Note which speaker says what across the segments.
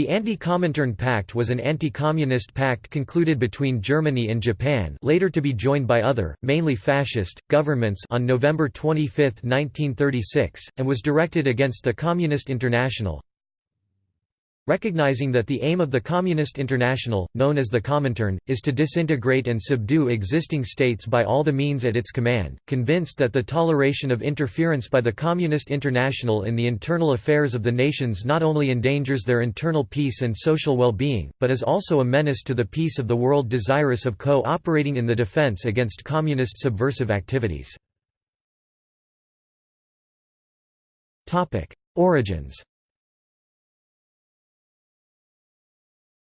Speaker 1: The Anti-Comintern Pact was an anti-communist pact concluded between Germany and Japan later to be joined by other, mainly fascist, governments on November 25, 1936, and was directed against the Communist International, Recognizing that the aim of the Communist International, known as the Comintern, is to disintegrate and subdue existing states by all the means at its command, convinced that the toleration of interference by the Communist International in the internal affairs of the nations not only endangers their internal peace and social well-being, but is also a menace to the peace of the world desirous of co-operating in the defense against communist subversive activities. Origins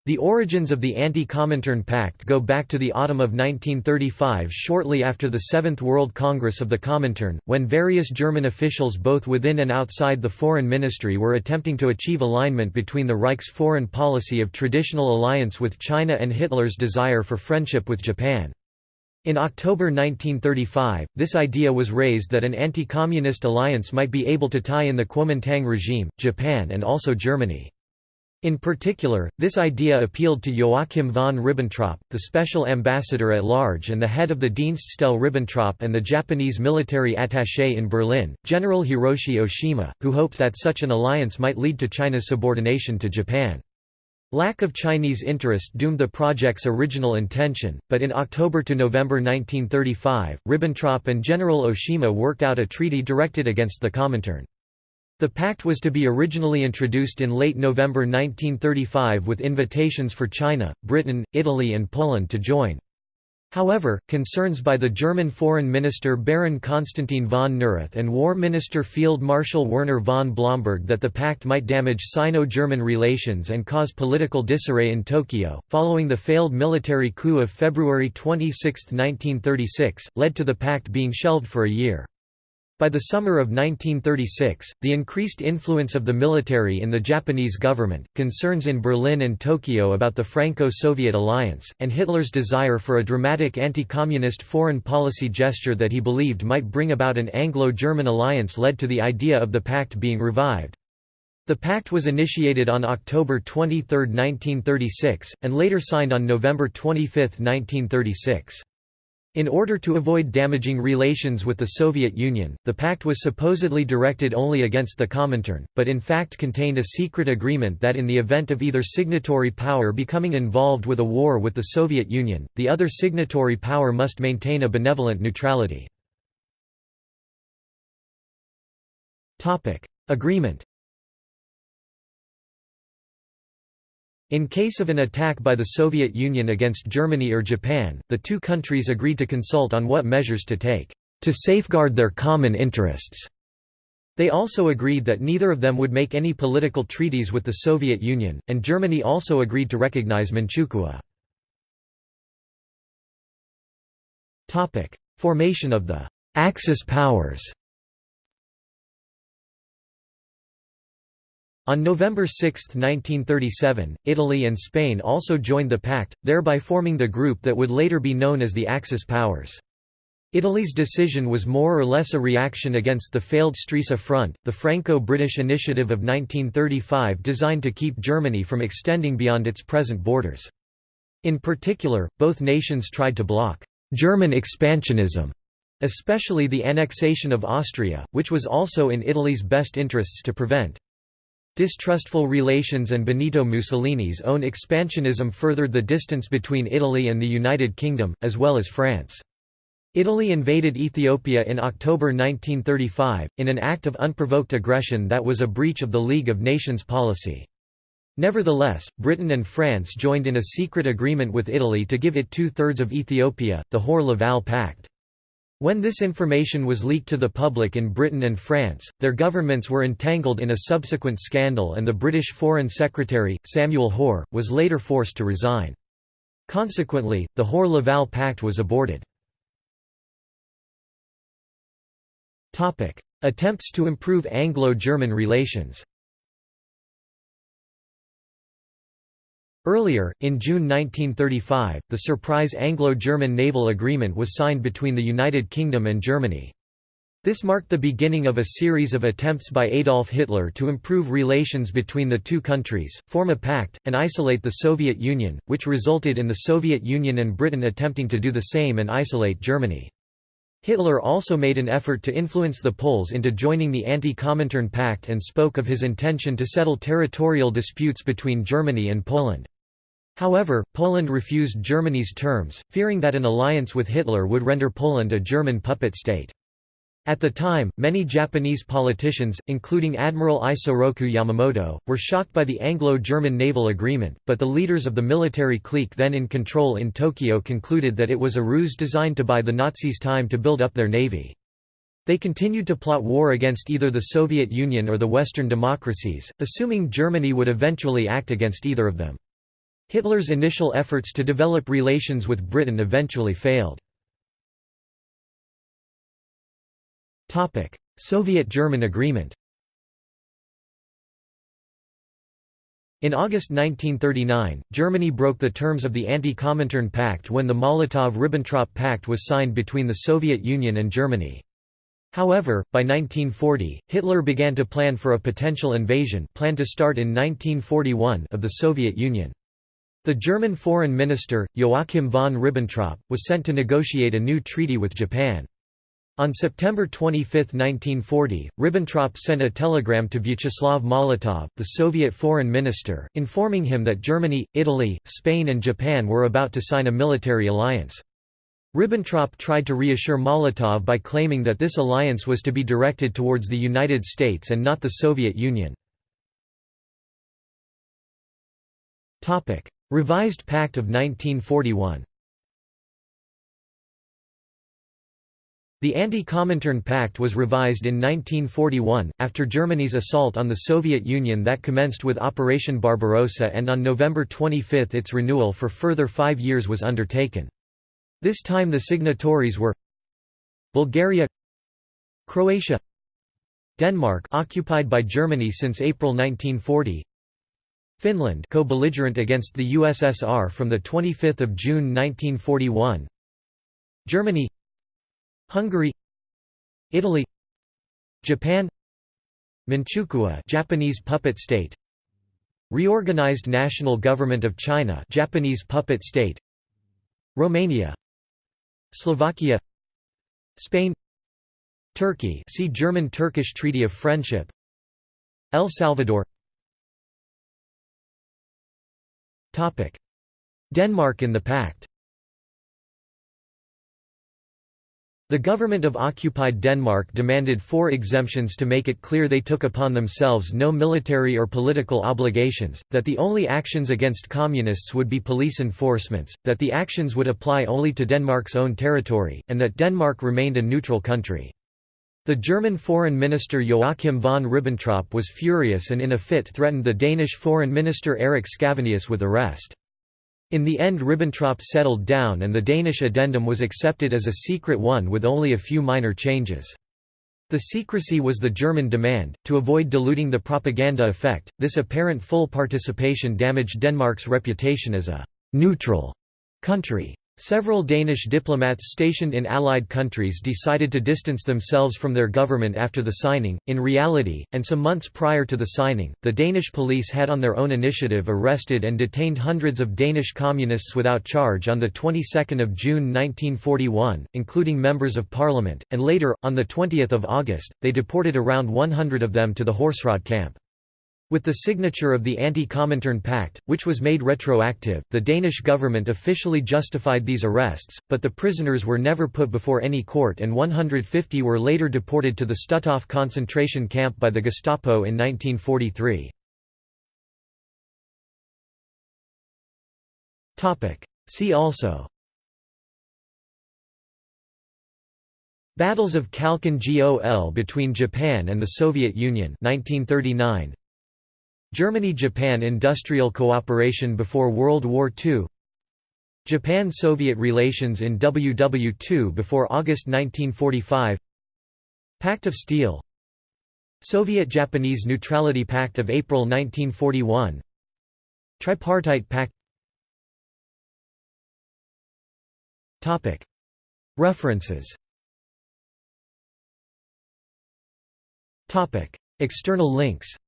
Speaker 1: The origins of the Anti-Comintern Pact go back to the autumn of 1935 shortly after the Seventh World Congress of the Comintern, when various German officials both within and outside the foreign ministry were attempting to achieve alignment between the Reich's foreign policy of traditional alliance with China and Hitler's desire for friendship with Japan. In October 1935, this idea was raised that an anti-communist alliance might be able to tie in the Kuomintang regime, Japan and also Germany. In particular, this idea appealed to Joachim von Ribbentrop, the special ambassador at large and the head of the Dienststelle Ribbentrop and the Japanese military attaché in Berlin, General Hiroshi Oshima, who hoped that such an alliance might lead to China's subordination to Japan. Lack of Chinese interest doomed the project's original intention, but in October to November 1935, Ribbentrop and General Oshima worked out a treaty directed against the Comintern. The pact was to be originally introduced in late November 1935 with invitations for China, Britain, Italy and Poland to join. However, concerns by the German Foreign Minister Baron Konstantin von Neurath and War Minister Field Marshal Werner von Blomberg that the pact might damage Sino-German relations and cause political disarray in Tokyo, following the failed military coup of February 26, 1936, led to the pact being shelved for a year. By the summer of 1936, the increased influence of the military in the Japanese government, concerns in Berlin and Tokyo about the Franco-Soviet alliance, and Hitler's desire for a dramatic anti-communist foreign policy gesture that he believed might bring about an Anglo-German alliance led to the idea of the pact being revived. The pact was initiated on October 23, 1936, and later signed on November 25, 1936. In order to avoid damaging relations with the Soviet Union, the pact was supposedly directed only against the Comintern, but in fact contained a secret agreement that in the event of either signatory power becoming involved with a war with the Soviet Union, the other signatory power must maintain a benevolent neutrality. Agreement In case of an attack by the Soviet Union against Germany or Japan, the two countries agreed to consult on what measures to take, to safeguard their common interests. They also agreed that neither of them would make any political treaties with the Soviet Union, and Germany also agreed to recognize Manchukuo. Formation of the Axis powers On November 6, 1937, Italy and Spain also joined the pact, thereby forming the group that would later be known as the Axis powers. Italy's decision was more or less a reaction against the failed Stresa Front, the Franco-British initiative of 1935 designed to keep Germany from extending beyond its present borders. In particular, both nations tried to block German expansionism, especially the annexation of Austria, which was also in Italy's best interests to prevent. Distrustful relations and Benito Mussolini's own expansionism furthered the distance between Italy and the United Kingdom, as well as France. Italy invaded Ethiopia in October 1935, in an act of unprovoked aggression that was a breach of the League of Nations policy. Nevertheless, Britain and France joined in a secret agreement with Italy to give it two-thirds of Ethiopia, the Hoare-Laval Pact. When this information was leaked to the public in Britain and France, their governments were entangled in a subsequent scandal and the British Foreign Secretary, Samuel Hoare, was later forced to resign. Consequently, the Hoare-Laval Pact was aborted. Attempts to improve Anglo-German relations Earlier, in June 1935, the surprise Anglo-German naval agreement was signed between the United Kingdom and Germany. This marked the beginning of a series of attempts by Adolf Hitler to improve relations between the two countries, form a pact, and isolate the Soviet Union, which resulted in the Soviet Union and Britain attempting to do the same and isolate Germany. Hitler also made an effort to influence the Poles into joining the Anti-Comintern Pact and spoke of his intention to settle territorial disputes between Germany and Poland. However, Poland refused Germany's terms, fearing that an alliance with Hitler would render Poland a German puppet state. At the time, many Japanese politicians, including Admiral Isoroku Yamamoto, were shocked by the Anglo-German naval agreement, but the leaders of the military clique then in control in Tokyo concluded that it was a ruse designed to buy the Nazis time to build up their navy. They continued to plot war against either the Soviet Union or the Western democracies, assuming Germany would eventually act against either of them. Hitler's initial efforts to develop relations with Britain eventually failed. Soviet-German agreement In August 1939, Germany broke the terms of the Anti-Comintern Pact when the Molotov–Ribbentrop Pact was signed between the Soviet Union and Germany. However, by 1940, Hitler began to plan for a potential invasion planned to start in 1941 of the Soviet Union. The German foreign minister, Joachim von Ribbentrop, was sent to negotiate a new treaty with Japan. On September 25, 1940, Ribbentrop sent a telegram to Vyacheslav Molotov, the Soviet foreign minister, informing him that Germany, Italy, Spain and Japan were about to sign a military alliance. Ribbentrop tried to reassure Molotov by claiming that this alliance was to be directed towards the United States and not the Soviet Union. Revised Pact of 1941 The Anti-Comintern Pact was revised in 1941, after Germany's assault on the Soviet Union that commenced with Operation Barbarossa and on November 25 its renewal for further five years was undertaken. This time the signatories were Bulgaria Croatia Denmark occupied by Germany since April 1940 Finland co-belligerent against the USSR from 25 June 1941 Germany Hungary Italy Japan Manchukuo Japanese puppet state Reorganized National Government of China Japanese puppet state Romania Slovakia Spain Turkey see German-Turkish Treaty of Friendship El Salvador Denmark in the pact The government of occupied Denmark demanded four exemptions to make it clear they took upon themselves no military or political obligations, that the only actions against communists would be police enforcements, that the actions would apply only to Denmark's own territory, and that Denmark remained a neutral country. The German foreign minister Joachim von Ribbentrop was furious and in a fit threatened the Danish foreign minister Erik Scavenius with arrest. In the end Ribbentrop settled down and the Danish addendum was accepted as a secret one with only a few minor changes. The secrecy was the German demand, to avoid diluting the propaganda effect. This apparent full participation damaged Denmark's reputation as a «neutral» country. Several Danish diplomats stationed in Allied countries decided to distance themselves from their government after the signing. In reality, and some months prior to the signing, the Danish police had on their own initiative arrested and detained hundreds of Danish communists without charge on the 22nd of June 1941, including members of parliament, and later, on the 20th of August, they deported around 100 of them to the Horserød camp. With the signature of the Anti-Comintern Pact, which was made retroactive, the Danish government officially justified these arrests, but the prisoners were never put before any court and 150 were later deported to the Stutthof concentration camp by the Gestapo in 1943. See also Battles of Khalkhin Gol between Japan and the Soviet Union 1939 Germany–Japan industrial cooperation before World War II Japan–Soviet relations in WW2 before August 1945 Pact of Steel. Soviet–Japanese Neutrality Pact of April 1941 Tripartite Pact. References. External links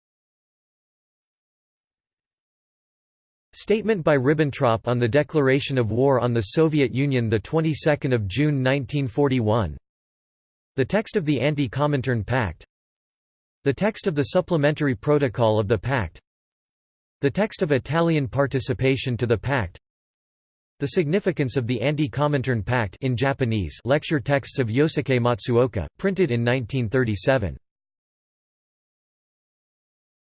Speaker 1: Statement by Ribbentrop on the declaration of war on the Soviet Union the 22nd of June 1941 The text of the Anti-Comintern Pact. The text of the supplementary protocol of the pact. The text of Italian participation to the pact. The significance of the Anti-Comintern Pact in Japanese lecture texts of Yosuke Matsuoka, printed in 1937